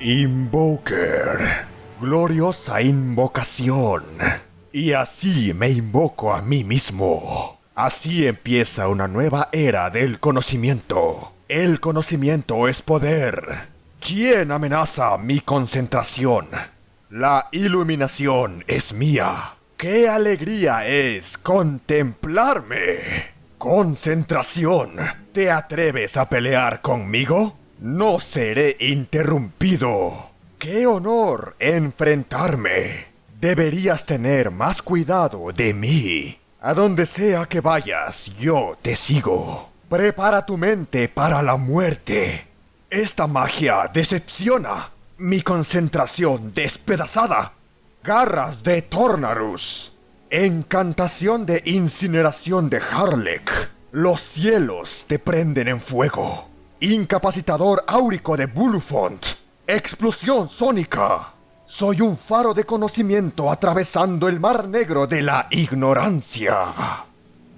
Invoker. Gloriosa invocación. Y así me invoco a mí mismo. Así empieza una nueva era del conocimiento. El conocimiento es poder. ¿Quién amenaza mi concentración? La iluminación es mía. ¡Qué alegría es contemplarme! Concentración. ¿Te atreves a pelear conmigo? No seré interrumpido. ¡Qué honor enfrentarme! Deberías tener más cuidado de mí. A donde sea que vayas, yo te sigo. Prepara tu mente para la muerte. Esta magia decepciona. Mi concentración despedazada. Garras de Tornarus. Encantación de incineración de Harlek. Los cielos te prenden en fuego. Incapacitador áurico de Bulfont. Explosión sónica. Soy un faro de conocimiento atravesando el mar negro de la ignorancia.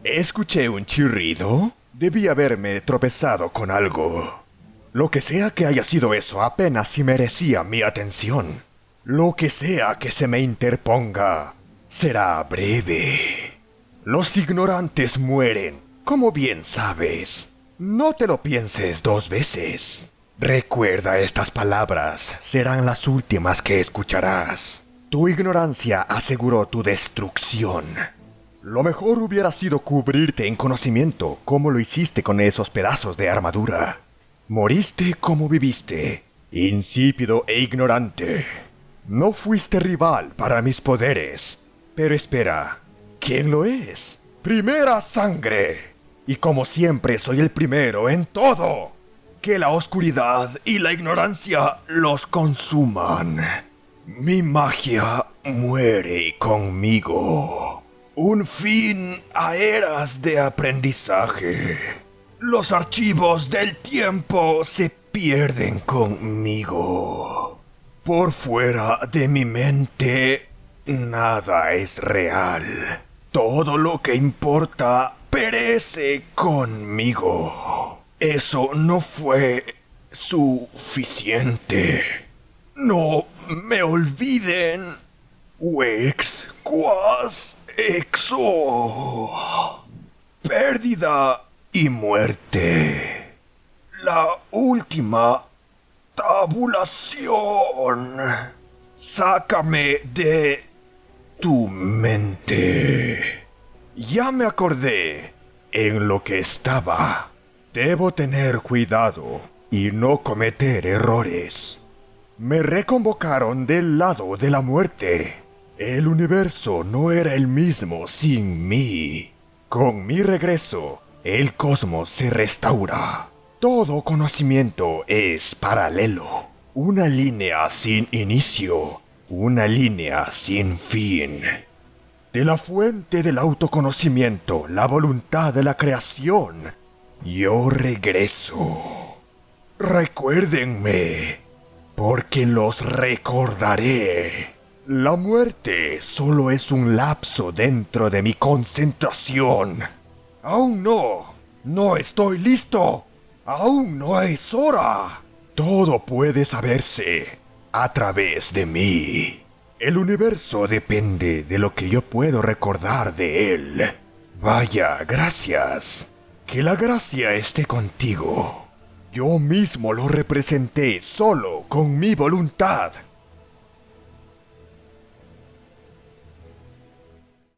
Escuché un chirrido. Debí haberme tropezado con algo. Lo que sea que haya sido eso apenas si merecía mi atención. Lo que sea que se me interponga será breve. Los ignorantes mueren, como bien sabes. No te lo pienses dos veces. Recuerda estas palabras, serán las últimas que escucharás. Tu ignorancia aseguró tu destrucción. Lo mejor hubiera sido cubrirte en conocimiento, como lo hiciste con esos pedazos de armadura. Moriste como viviste, insípido e ignorante. No fuiste rival para mis poderes. Pero espera, ¿quién lo es? Primera sangre. Y como siempre soy el primero en todo. Que la oscuridad y la ignorancia los consuman. Mi magia muere conmigo. Un fin a eras de aprendizaje. Los archivos del tiempo se pierden conmigo. Por fuera de mi mente, nada es real. Todo lo que importa perece conmigo. Eso no fue suficiente. No me olviden. Wex quas exo. Pérdida y muerte. La última tabulación. Sácame de tu mente. Ya me acordé en lo que estaba. Debo tener cuidado y no cometer errores. Me reconvocaron del lado de la muerte. El universo no era el mismo sin mí. Con mi regreso, el cosmos se restaura. Todo conocimiento es paralelo. Una línea sin inicio. Una línea sin fin. De la fuente del autoconocimiento, la voluntad de la creación, yo regreso. Recuérdenme, porque los recordaré. La muerte solo es un lapso dentro de mi concentración. Aún no. No estoy listo. Aún no es hora. Todo puede saberse a través de mí. El universo depende de lo que yo puedo recordar de él. Vaya, gracias. Que la gracia esté contigo. Yo mismo lo representé solo con mi voluntad.